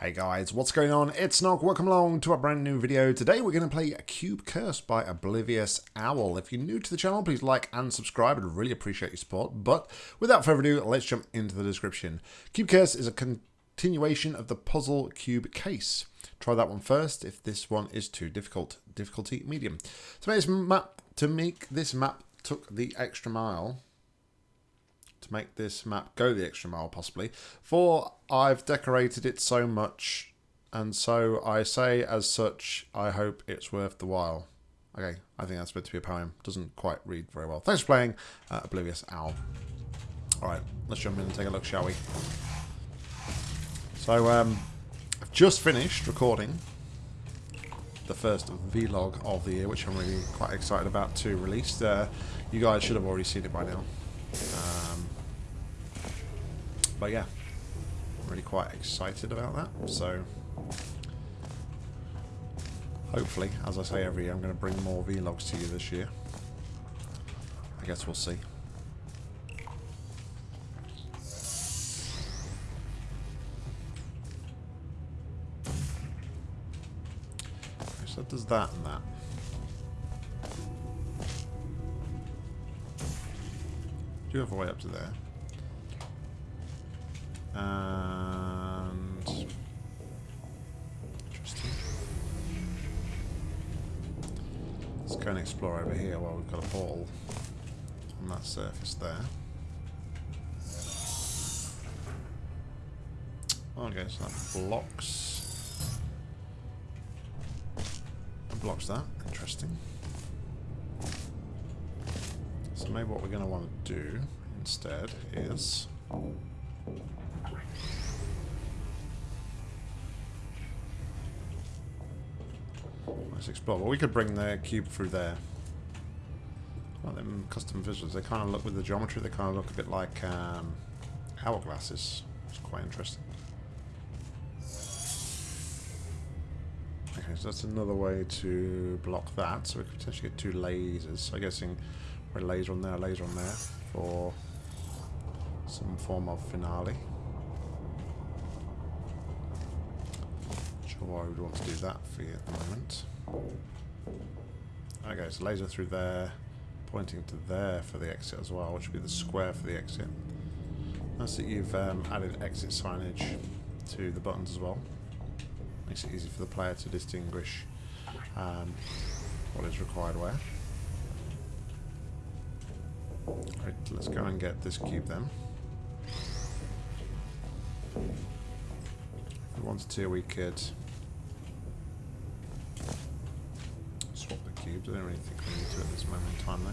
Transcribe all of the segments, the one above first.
Hey guys, what's going on? It's Nog. Welcome along to a brand new video. Today we're going to play Cube Curse by Oblivious Owl. If you're new to the channel, please like and subscribe. I'd really appreciate your support. But without further ado, let's jump into the description. Cube Curse is a continuation of the puzzle cube case. Try that one first if this one is too difficult. Difficulty medium. To make this map, to make this map took the extra mile to make this map go the extra mile, possibly. For I've decorated it so much, and so I say as such, I hope it's worth the while. Okay, I think that's meant to be a poem. Doesn't quite read very well. Thanks for playing uh, Oblivious Owl. Alright, let's jump in and take a look, shall we? So, um, I've just finished recording the first vlog of the year, which I'm really quite excited about to release. Uh, you guys should have already seen it by now. Um, but yeah, really quite excited about that. So hopefully, as I say every year, I'm going to bring more vlogs to you this year. I guess we'll see. So does that and that. Do you have a way up to there. And... Interesting. Let's go and explore over here while we've got a ball on that surface there. Okay, so that blocks... That blocks that. Interesting. So maybe what we're going to want to do instead is... Explore. Well, we could bring the cube through there. Well, them custom visuals, they kind of look with the geometry, they kind of look a bit like um, hourglasses. It's quite interesting. Okay, so that's another way to block that. So we could potentially get two lasers. So I'm guessing a laser on there, a laser on there for some form of finale. Not sure why we'd want to do that for you at the moment. Okay, so laser through there, pointing to there for the exit as well, which would be the square for the exit. Nice that you've um, added exit signage to the buttons as well. Makes it easy for the player to distinguish um, what is required where. Right, let's go and get this cube then. If we wanted to, we could swap the cubes. I don't really think we need to at this moment in time though.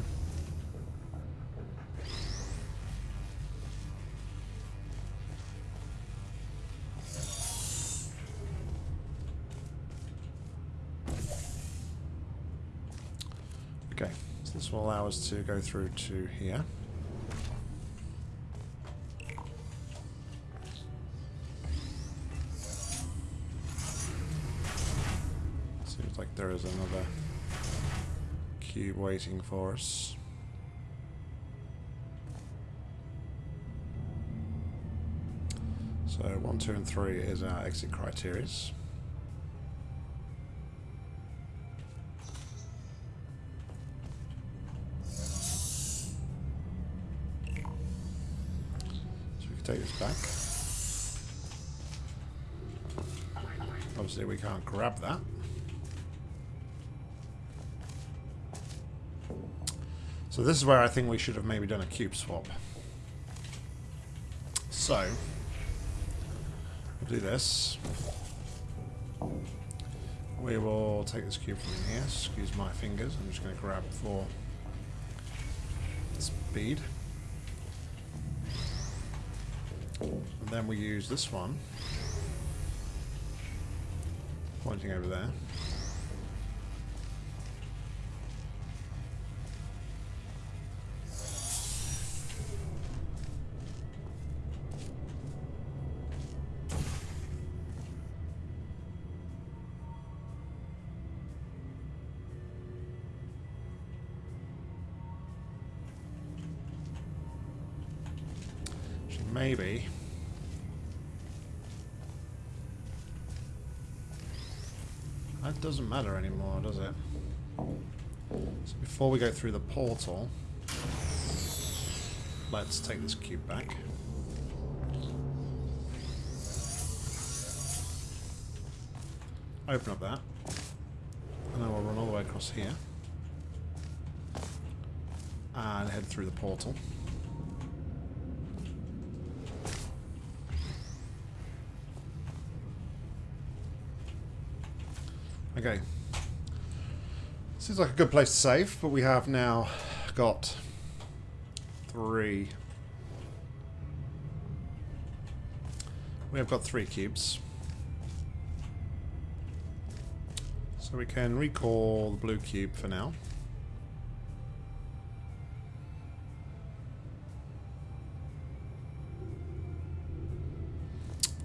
Okay, so this will allow us to go through to here. Seems like there is another cube waiting for us. So one, two, and three is our exit criteria. take this back. Obviously we can't grab that. So this is where I think we should have maybe done a cube swap. So, we'll do this. We will take this cube from in here. Excuse my fingers. I'm just going to grab for speed. And then we use this one, pointing over there. Matter anymore, does it? So before we go through the portal, let's take this cube back. Open up that. And then we'll run all the way across here. And head through the portal. Okay. Seems like a good place to save, but we have now got three. We have got three cubes. So we can recall the blue cube for now.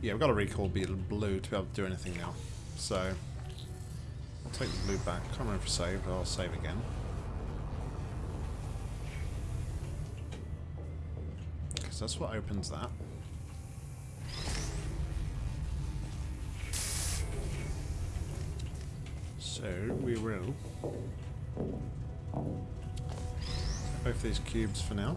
Yeah, we've got to recall blue to be able to do anything now. So, I'll take the blue back. Can't remember if I saved, I'll save again. Because that's what opens that. So, we will both these cubes for now.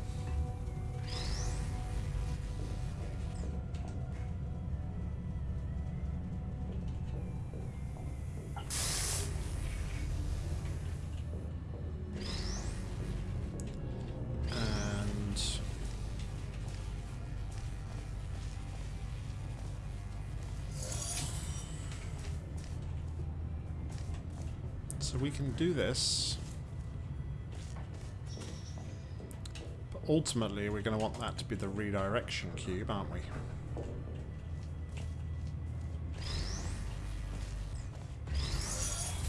Can do this. But ultimately, we're going to want that to be the redirection cube, aren't we?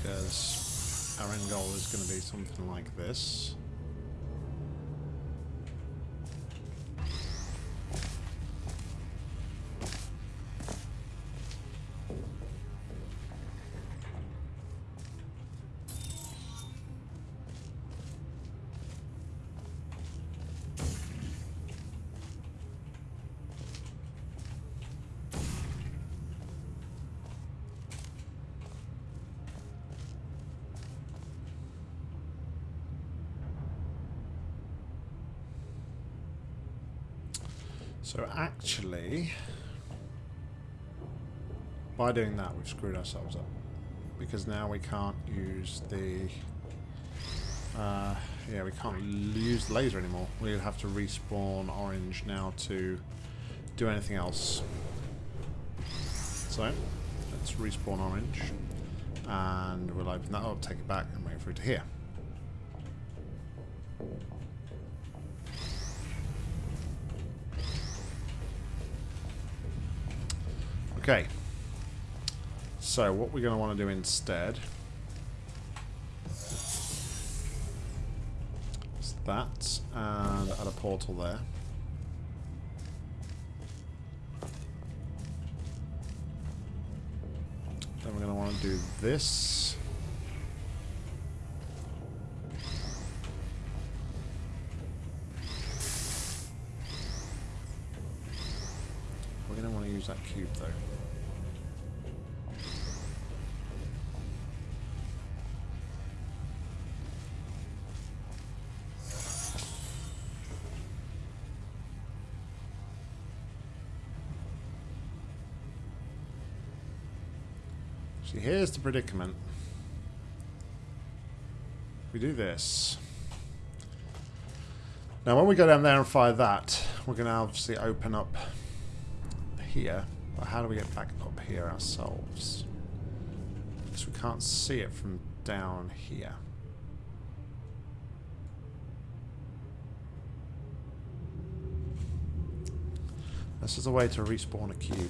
Because our end goal is going to be something like this. So actually, by doing that, we've screwed ourselves up. Because now we can't use the... Uh, yeah, we can't use the laser anymore. We'll have to respawn orange now to do anything else. So, let's respawn orange. And we'll open that up, take it back, and wait for it to here. Okay. So what we're going to want to do instead is that and add a portal there. Then we're going to want to do this. Cube though. See, here's the predicament. We do this. Now, when we go down there and fire that, we're going to obviously open up here. But how do we get back up here ourselves? Because we can't see it from down here. This is a way to respawn a cube.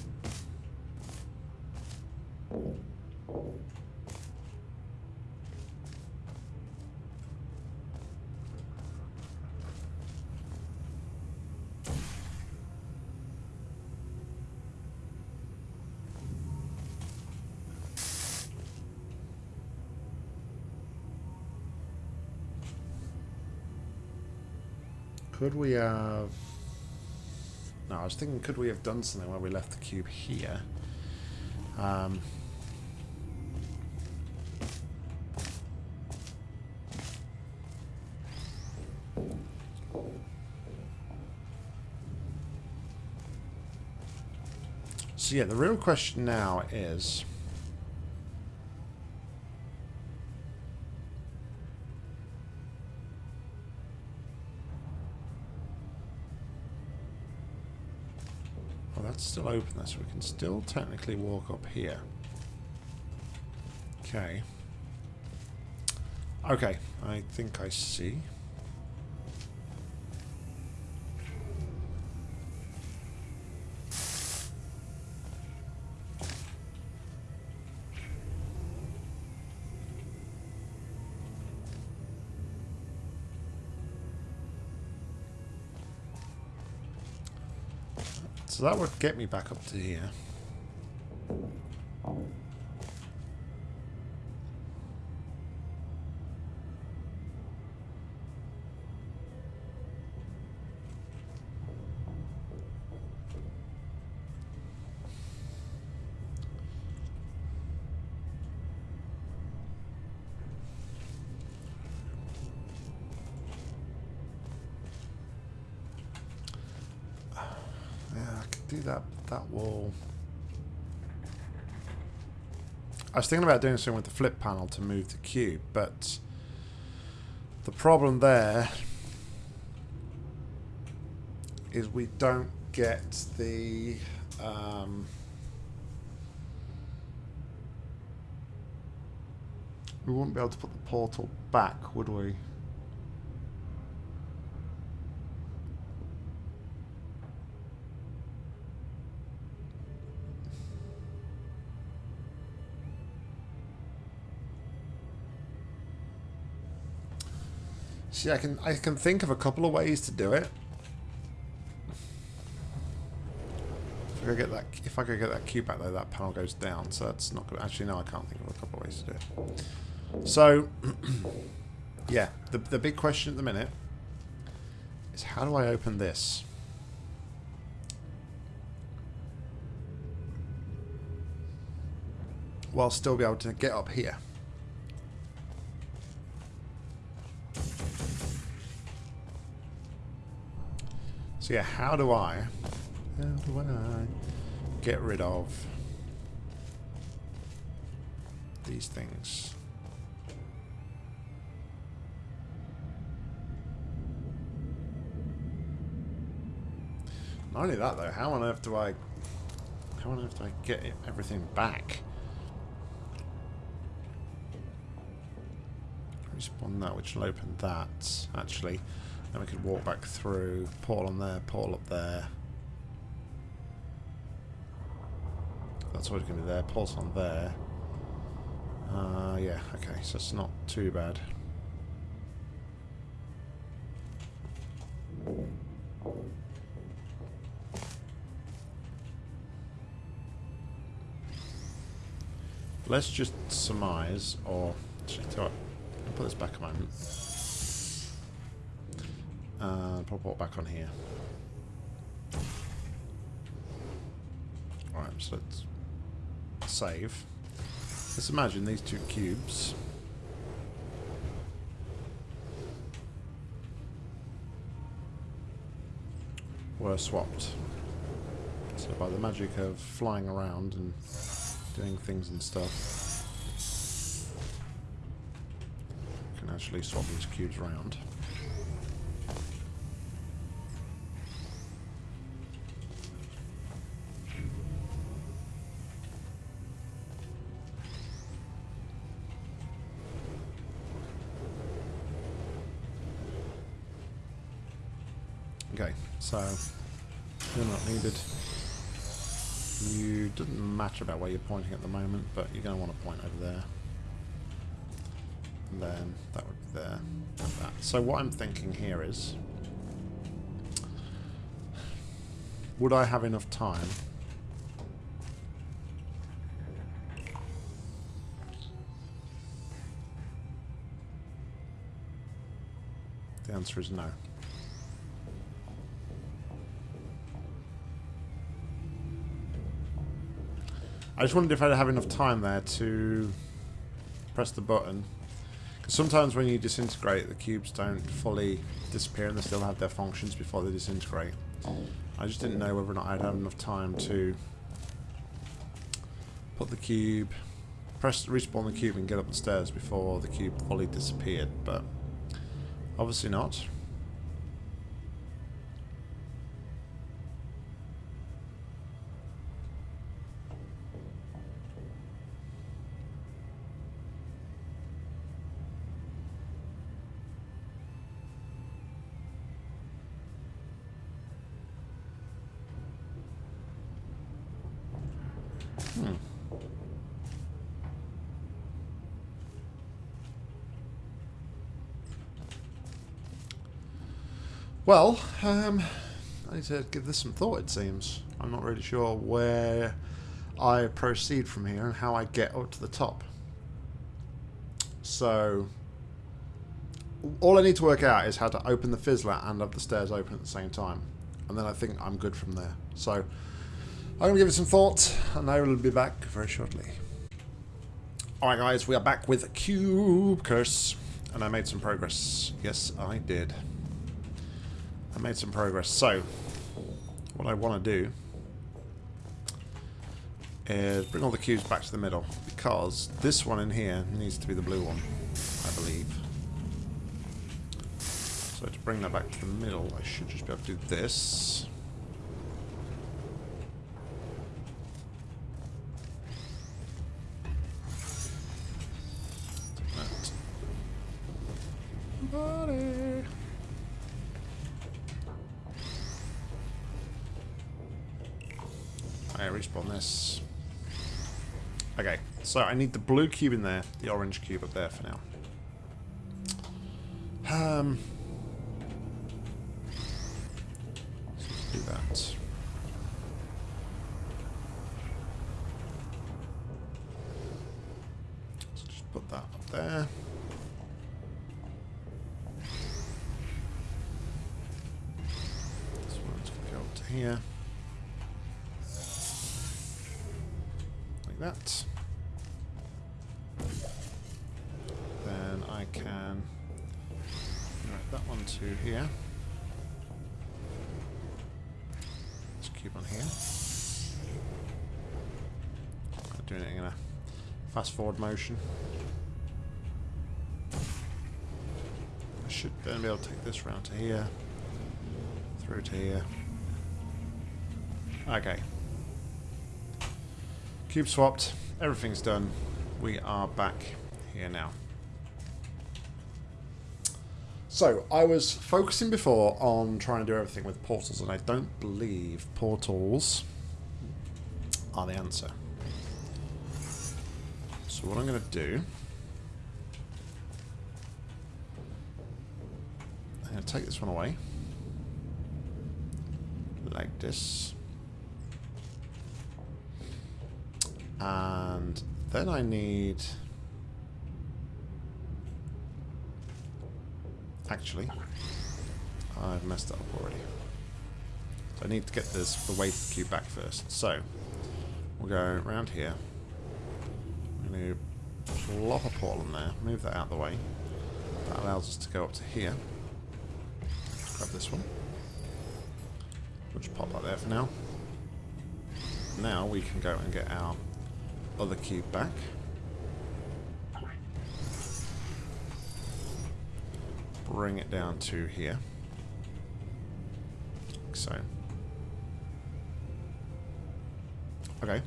Could we have... No, I was thinking, could we have done something where we left the cube here? Um, so yeah, the real question now is... still open there, so we can still technically walk up here. Okay. Okay, I think I see. So that would get me back up to here. Do that that wall. I was thinking about doing something with the flip panel to move the cube, but the problem there is we don't get the um, we wouldn't be able to put the portal back, would we? See, I can I can think of a couple of ways to do it. If I could get that if I could get that cube back though, that panel goes down, so that's not good. Actually, no, I can't think of a couple of ways to do it. So, yeah, the the big question at the minute is how do I open this? While still be able to get up here. So yeah, how do I, how do I get rid of these things? Not only that though, how on earth do I, how on earth do I get everything back? Respawn that, which will open that, actually. Then we could walk back through, portal on there, portal up there. That's always going to be there. Portal on there. Uh, yeah, okay, so it's not too bad. Let's just surmise, or actually, I'll put this back a moment. Uh, pop it back on here. Alright, so let's save. Let's imagine these two cubes. were swapped. So by the magic of flying around and doing things and stuff, can actually swap these cubes around. You doesn't matter about where you're pointing at the moment, but you're going to want to point over there. And then that would be there, like that. So what I'm thinking here is, would I have enough time The answer is no. I just wondered if I'd have enough time there to press the button. Because sometimes when you disintegrate, the cubes don't fully disappear and they still have their functions before they disintegrate. I just didn't know whether or not I'd have enough time to put the cube, press respawn the cube and get up the stairs before the cube fully disappeared, but obviously not. Hmm. Well, um, I need to give this some thought, it seems. I'm not really sure where I proceed from here and how I get up to the top. So, all I need to work out is how to open the fizzler and have the stairs open at the same time. And then I think I'm good from there. So, I'm going to give it some thought, and I will be back very shortly. Alright guys, we are back with Cube Curse. And I made some progress. Yes, I did. I made some progress. So, what I want to do is bring all the cubes back to the middle because this one in here needs to be the blue one, I believe. So to bring that back to the middle, I should just be able to do this. Buddy. I respawn this. Okay, so I need the blue cube in there, the orange cube up there for now. Um, forward motion. I should then be able to take this round to here, through to here. Okay. Cube swapped, everything's done. We are back here now. So, I was focusing before on trying to do everything with portals, and I don't believe portals are the answer. So what I'm going to do... I'm going to take this one away. Like this. And then I need... Actually, I've messed up already. So I need to get this the weight cube back first. So, we'll go around here. Going to plop a portal in there, move that out of the way. That allows us to go up to here. Grab this one. We'll just pop that there for now. Now we can go and get our other cube back. Bring it down to here. Like so. Okay.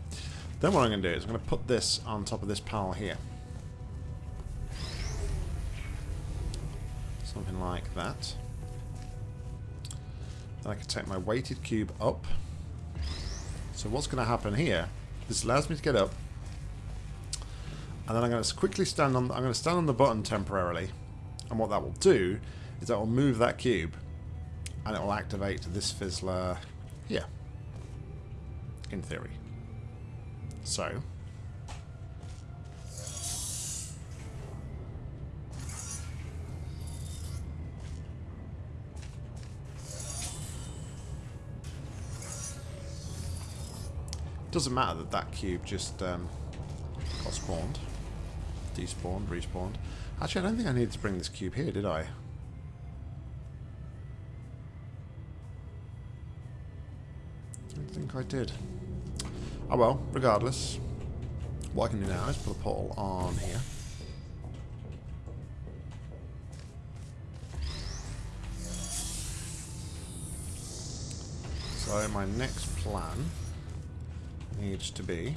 Then what I'm going to do is I'm going to put this on top of this panel here. Something like that. Then I can take my weighted cube up. So what's going to happen here, this allows me to get up. And then I'm going to quickly stand on, I'm going to stand on the button temporarily. And what that will do is that will move that cube. And it will activate this fizzler here. In theory. So. Doesn't matter that that cube just um, got spawned. Despawned, respawned. Actually, I don't think I needed to bring this cube here, did I? I don't think I did. Oh well, regardless. what I can do now is put a portal on here. So my next plan needs to be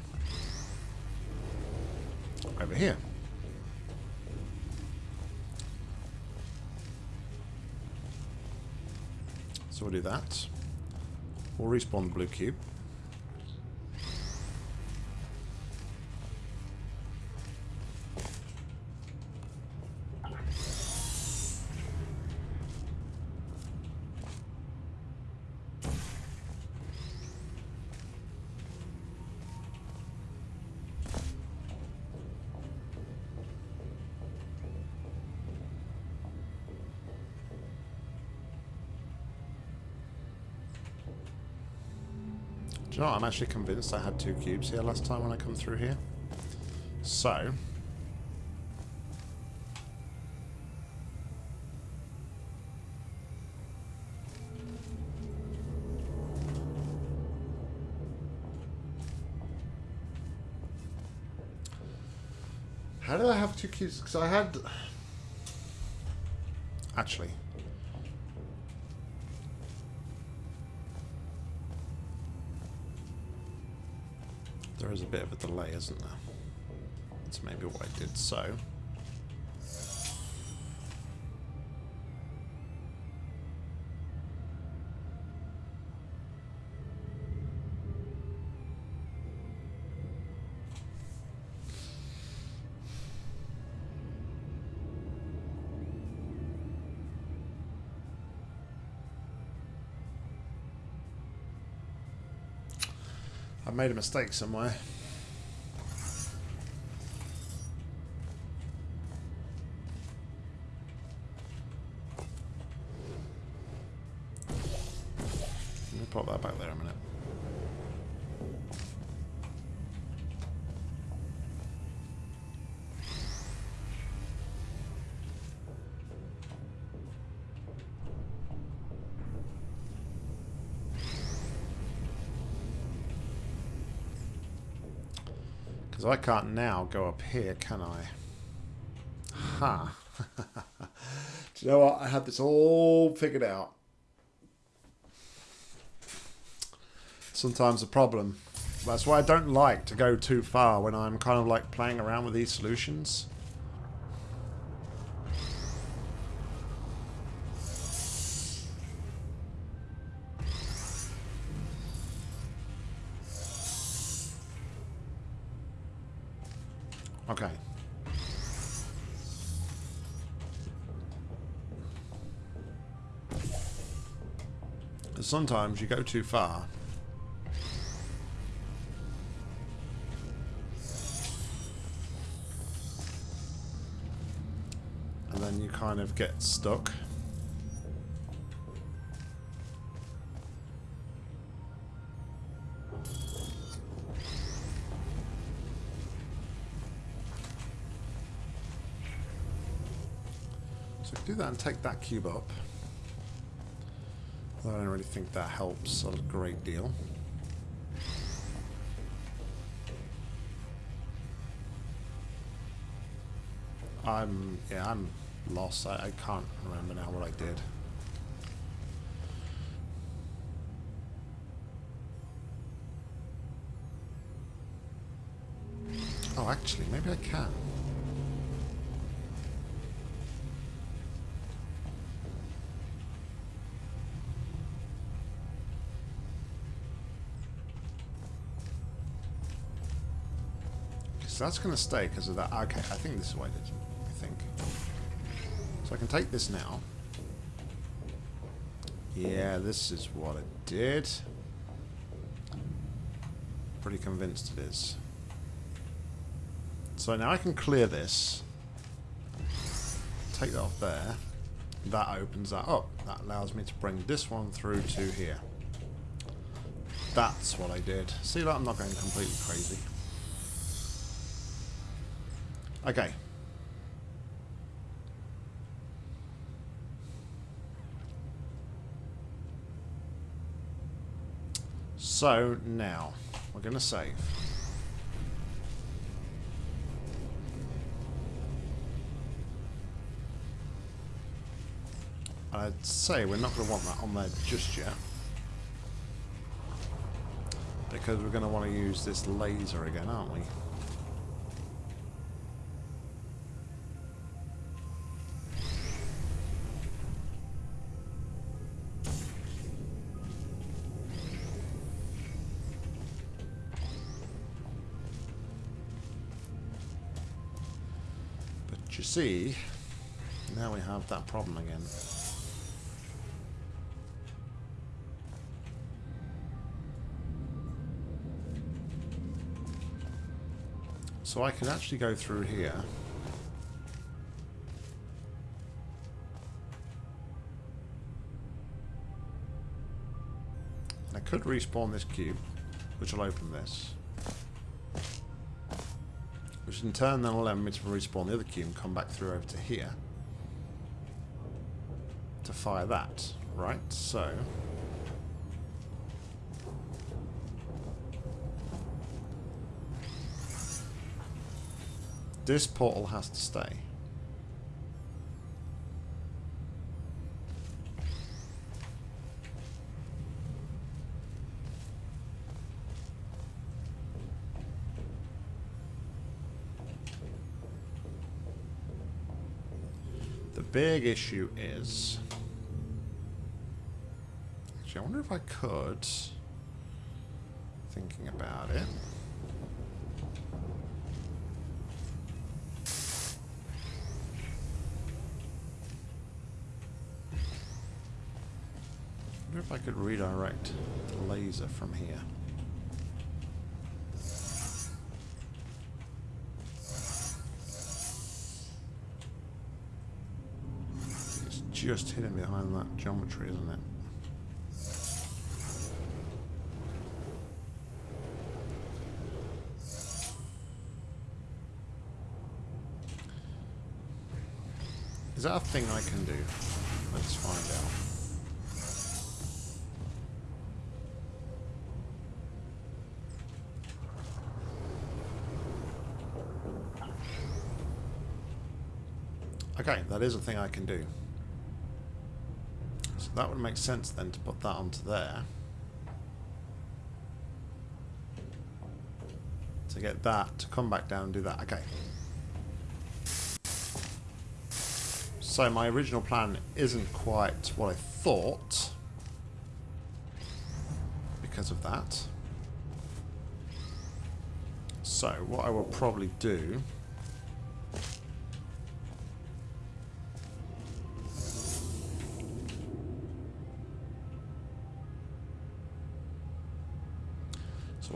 over here. So we'll do that. We'll respawn the blue cube. Know what? I'm actually convinced I had two cubes here last time when I come through here. So... How did I have two cubes? Because I had... Actually, There is a bit of a delay, isn't there? That's maybe what I did so. Made a mistake somewhere. Pop that back there a minute. I can't now go up here, can I? Ha! Huh. Do you know what? I had this all figured out. Sometimes a problem. That's why I don't like to go too far when I'm kind of like playing around with these solutions. Sometimes you go too far. And then you kind of get stuck. So do that and take that cube up. I don't really think that helps a great deal. I'm, yeah, I'm lost. I, I can't remember now what I did. Oh, actually, maybe I can. So that's going to stay because of that. Okay, I think this is what I did. I think. So I can take this now. Yeah, this is what it did. Pretty convinced it is. So now I can clear this. Take that off there. That opens that up. That allows me to bring this one through to here. That's what I did. See, that? I'm not going completely crazy. Okay. So now, we're going to save. I'd say we're not going to want that on there just yet. Because we're going to want to use this laser again, aren't we? See, now we have that problem again. So I can actually go through here. I could respawn this cube, which will open this. In turn then will allow me to respawn the other cube and come back through over to here. To fire that, right? So... This portal has to stay. The big issue is... Actually, I wonder if I could... Thinking about it... wonder if I could redirect the laser from here. It's just hidden behind that geometry, isn't it? Is that a thing I can do? Let's find out. Okay, that is a thing I can do. That would make sense then to put that onto there. To get that to come back down and do that. Okay. So my original plan isn't quite what I thought because of that. So what I will probably do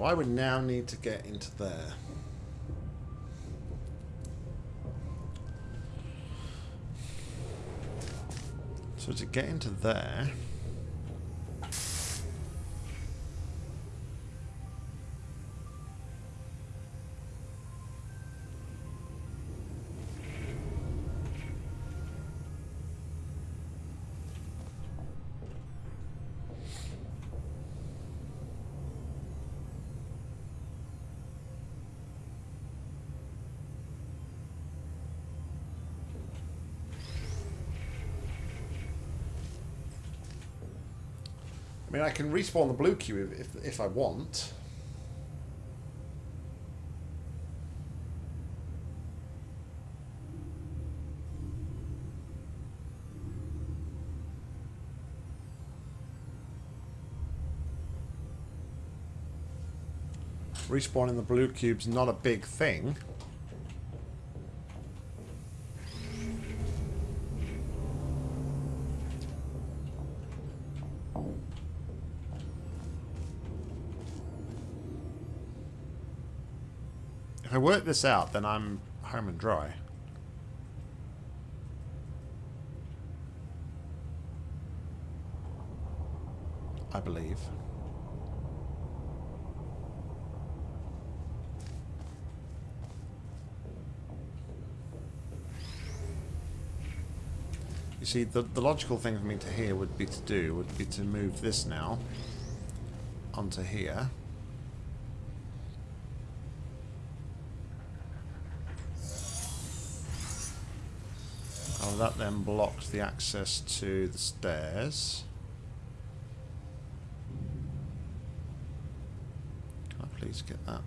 I would now need to get into there. So to get into there... can respawn the blue cube if, if, I want. Respawning the blue cube's not a big thing. Work this out, then I'm home and dry. I believe. You see, the, the logical thing for me to here would be to do would be to move this now onto here. That then blocks the access to the stairs. Can I please get that?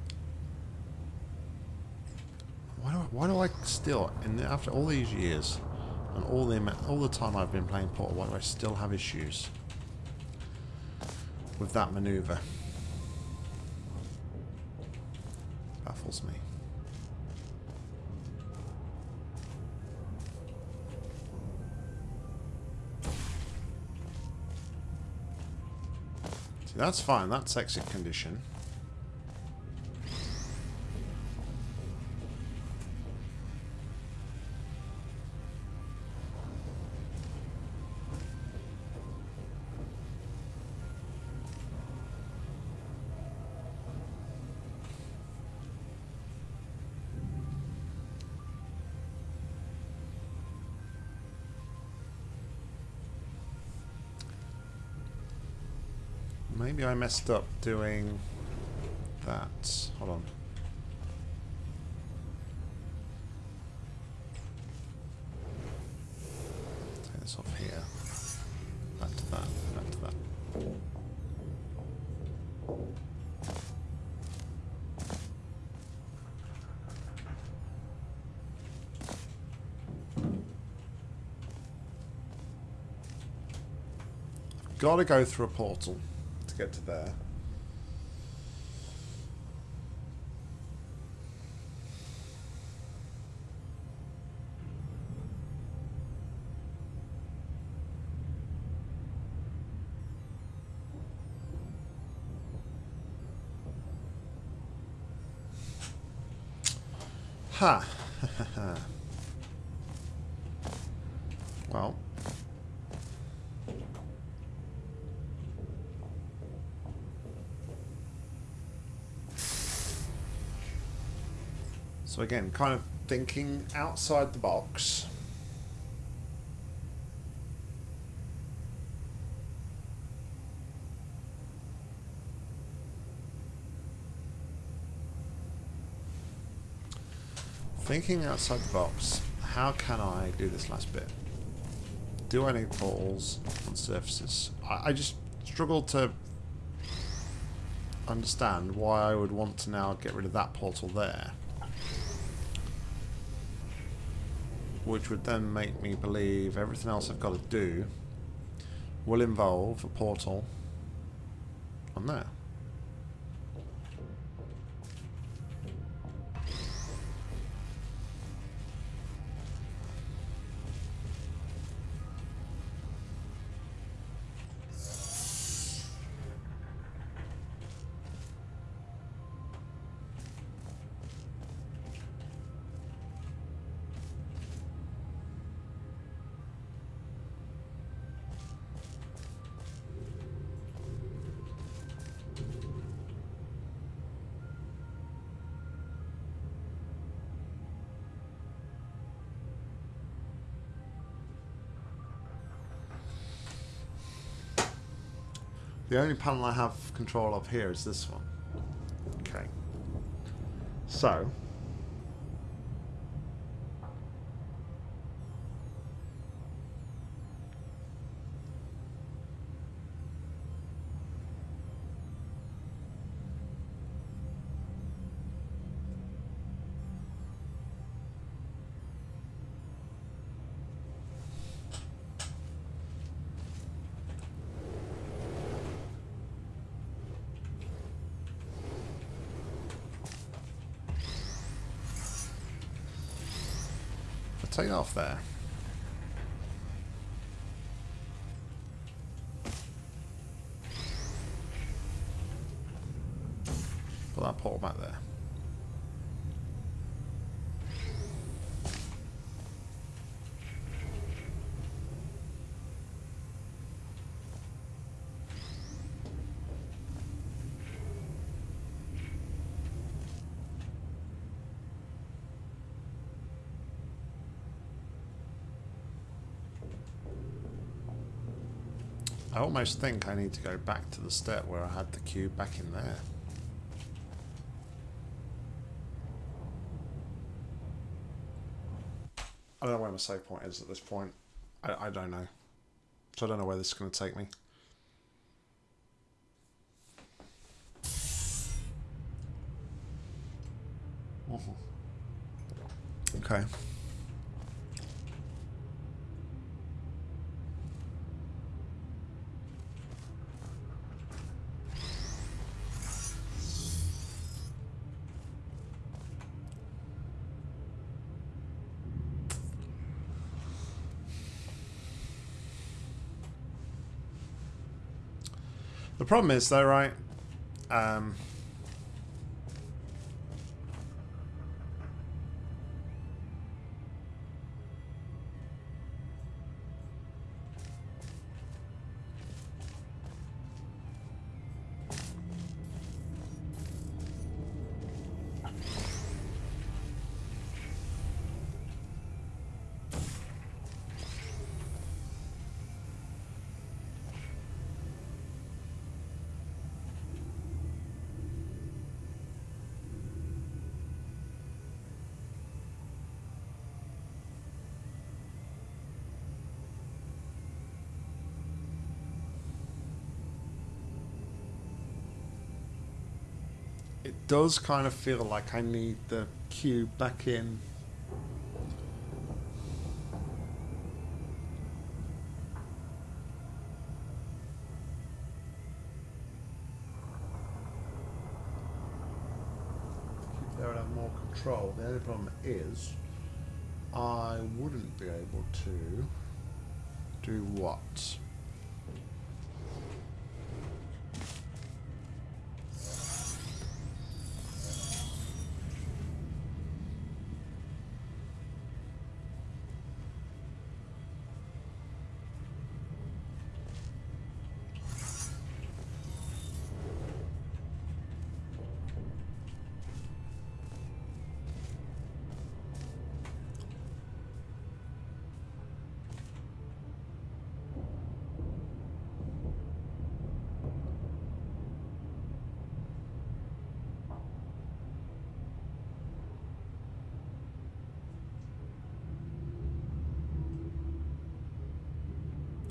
Why do I, why do I still, in the, after all these years, and all the all the time I've been playing Portal, why do I still have issues with that maneuver? Baffles me. That's fine. That's exit condition. Maybe I messed up doing that. Hold on. Take this off here. Back to that. Back to that. Gotta go through a portal to get to there. Ha! well. So again, kind of thinking outside the box. Thinking outside the box, how can I do this last bit? Do I need portals on surfaces? I, I just struggle to understand why I would want to now get rid of that portal there. Which would then make me believe everything else I've got to do will involve a portal on there. The only panel I have control of here is this one. Okay. So. Take it off there. Put that portal back there. I almost think I need to go back to the step where I had the cube back in there. I don't know where my save point is at this point. I, I don't know. So I don't know where this is going to take me. Mm-hmm. Okay. The problem is though, right? Um, it does kind of feel like I need the cube back in. Keep there and have more control. The only problem is I wouldn't be able to do what?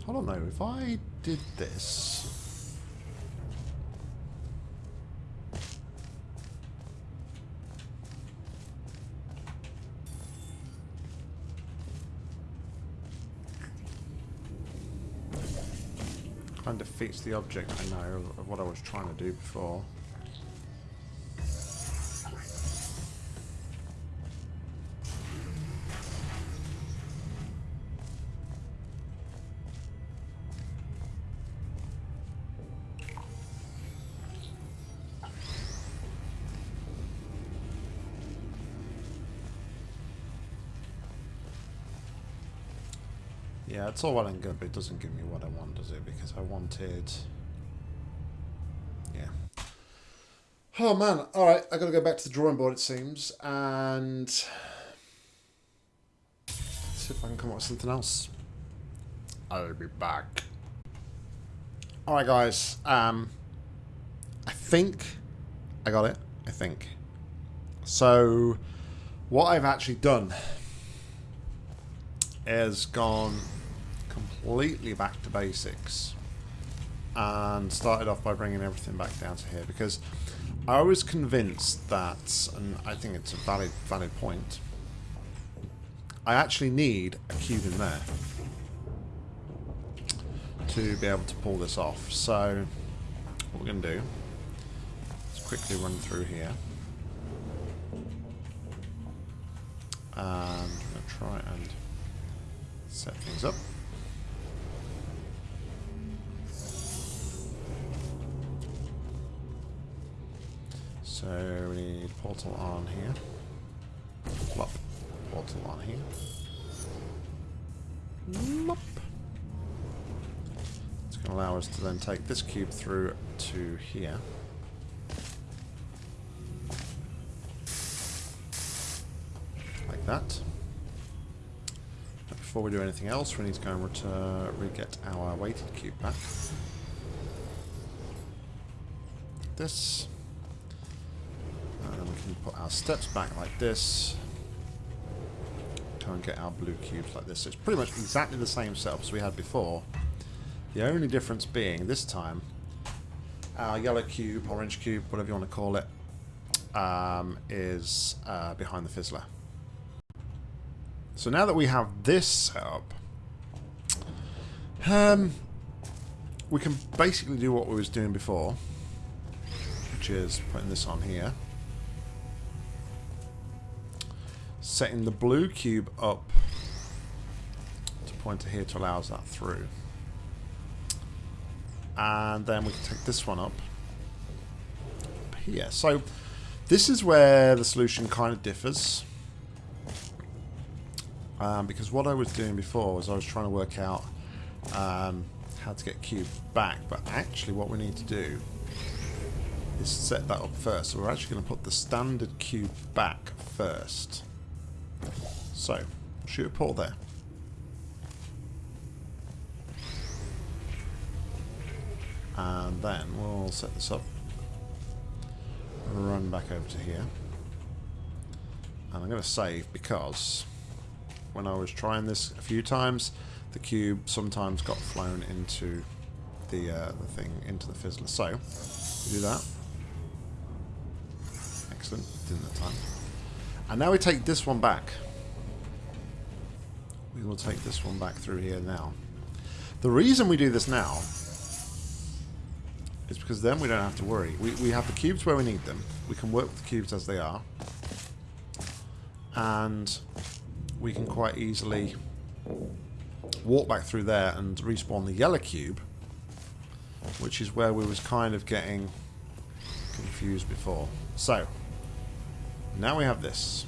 Hold on though, if I did this... Kind of defeats the object I know of what I was trying to do before. It's all well and good, but it doesn't give me what I want, does it? Because I wanted... Yeah. Oh, man. Alright, i got to go back to the drawing board, it seems, and... See if I can come up with something else. I'll be back. Alright, guys. Um, I think I got it. I think. So, what I've actually done is gone completely back to basics and started off by bringing everything back down to here because I was convinced that, and I think it's a valid valid point, I actually need a cube in there to be able to pull this off. So what we're going to do is quickly run through here. And we're going to try and set things up. So we need portal on here. Plop. Portal on here. Plop. It's going to allow us to then take this cube through to here. Like that. But before we do anything else, we need to go and return, re-get our weighted cube back. This we can put our steps back like this. try and get our blue cubes like this. So it's pretty much exactly the same setup as we had before. The only difference being, this time, our yellow cube, orange cube, whatever you want to call it, um, is uh, behind the fizzler. So now that we have this set up, um, we can basically do what we was doing before, which is putting this on here. Setting the blue cube up to pointer here to allow us that through. And then we can take this one up, here. So this is where the solution kind of differs. Um, because what I was doing before was I was trying to work out um, how to get cube back, but actually what we need to do is set that up first. So we're actually going to put the standard cube back first. So, shoot a portal there. And then we'll set this up. Run back over to here. And I'm going to save because when I was trying this a few times, the cube sometimes got flown into the, uh, the thing, into the fizzler. So, we do that. Excellent. Didn't have time. And now we take this one back. We will take this one back through here now. The reason we do this now is because then we don't have to worry. We, we have the cubes where we need them. We can work with the cubes as they are. And we can quite easily walk back through there and respawn the yellow cube, which is where we was kind of getting confused before. So, now we have this.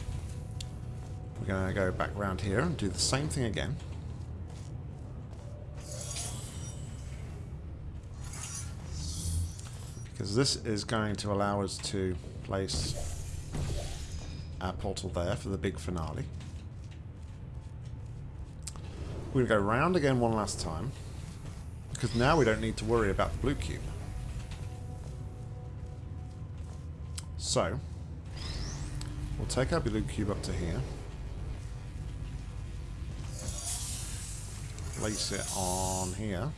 We're going to go back around here and do the same thing again. Because this is going to allow us to place our portal there for the big finale. We're going to go round again one last time. Because now we don't need to worry about the blue cube. So, we'll take our blue cube up to here. Place it on here.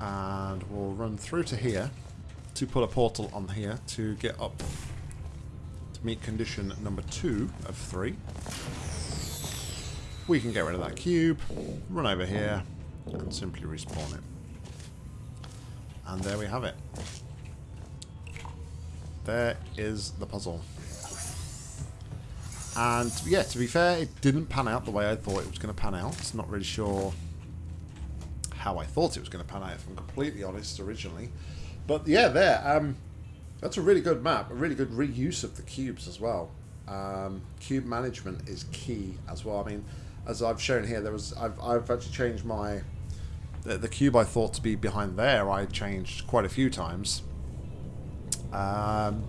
And we'll run through to here to put a portal on here to get up to meet condition number two of three. We can get rid of that cube, run over here, and simply respawn it. And there we have it. There is the puzzle. And yeah, to be fair, it didn't pan out the way I thought it was going to pan out. Not really sure how I thought it was going to pan out, if I'm completely honest, originally. But yeah, there. Um, that's a really good map. A really good reuse of the cubes as well. Um, cube management is key as well. I mean, as I've shown here, there was I've I've actually changed my the, the cube I thought to be behind there. I changed quite a few times. Um,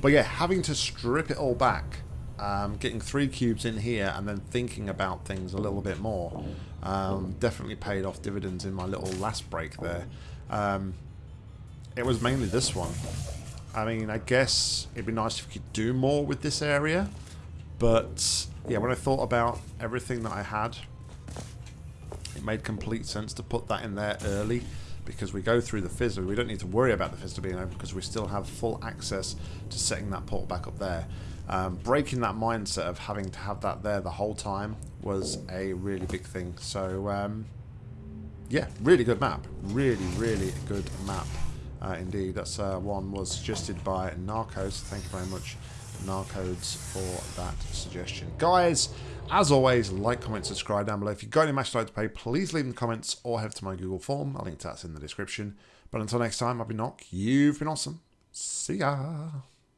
but yeah, having to strip it all back, um, getting three cubes in here, and then thinking about things a little bit more, um, definitely paid off dividends in my little last break there. Um, it was mainly this one. I mean, I guess it'd be nice if we could do more with this area. But, yeah, when I thought about everything that I had, it made complete sense to put that in there early. Because we go through the fizzler. We don't need to worry about the fizzler being open because we still have full access to setting that portal back up there. Um, breaking that mindset of having to have that there the whole time was a really big thing. So, um, yeah, really good map. Really, really good map. Uh, indeed, that's uh, one was suggested by Narcos. Thank you very much, Narcodes, for that suggestion. Guys, as always, like, comment, subscribe down below. If you've got any match to play, please leave in the comments or head to my Google form. I'll link to that in the description. But until next time, I've been Nock. You've been awesome. See ya.